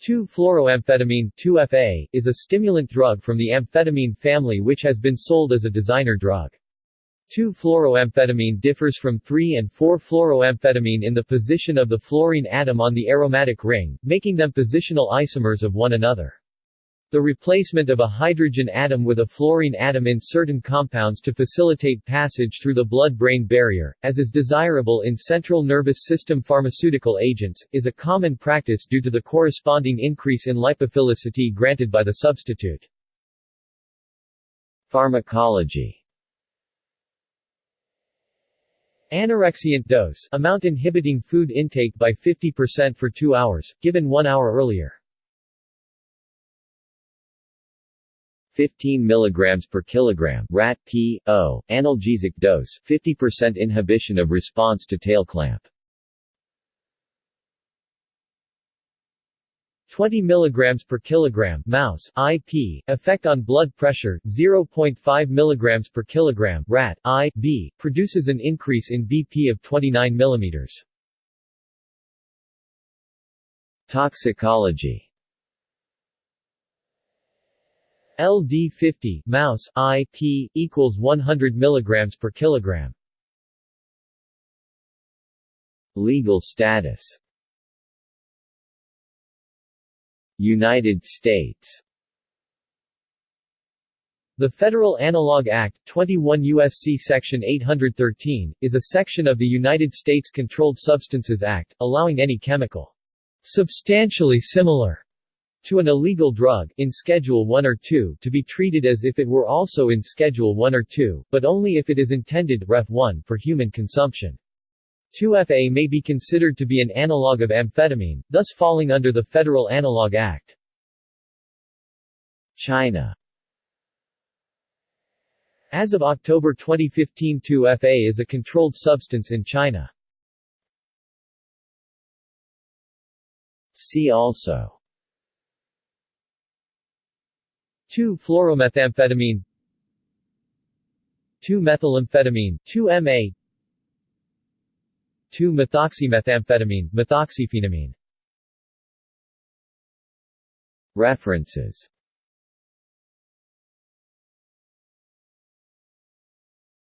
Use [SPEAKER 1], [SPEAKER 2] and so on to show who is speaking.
[SPEAKER 1] 2-fluoroamphetamine 2FA, is a stimulant drug from the amphetamine family which has been sold as a designer drug. 2-fluoroamphetamine differs from 3 and 4-fluoroamphetamine in the position of the fluorine atom on the aromatic ring, making them positional isomers of one another. The replacement of a hydrogen atom with a fluorine atom in certain compounds to facilitate passage through the blood-brain barrier, as is desirable in central nervous system pharmaceutical agents, is a common practice due to the corresponding increase in lipophilicity granted by the substitute. Pharmacology Anorexiant dose amount inhibiting food intake by 50% for 2 hours, given 1 hour earlier. 15 mg per kilogram rat p o analgesic dose 50% inhibition of response to tail clamp. 20 mg per kilogram mouse IP effect on blood pressure 0.5 mg per kilogram rat IV produces an increase in BP of 29 mm Toxicology LD50 mouse IP equals 100 milligrams per kilogram. Legal status United States the Federal Analog Act, 21 U.S.C. Section 813, is a section of the United States Controlled Substances Act, allowing any chemical substantially similar to an illegal drug in Schedule 1 or 2 to be treated as if it were also in Schedule 1 or 2, but only if it is intended Ref 1 for human consumption. 2FA may be considered to be an analog of amphetamine, thus falling under the Federal Analog Act. China As of October 2015 2FA is a controlled substance in China. See also 2-fluoromethamphetamine 2-methylamphetamine 2-MA 2-methoxymethamphetamine methoxyphenamine. References